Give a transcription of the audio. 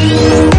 you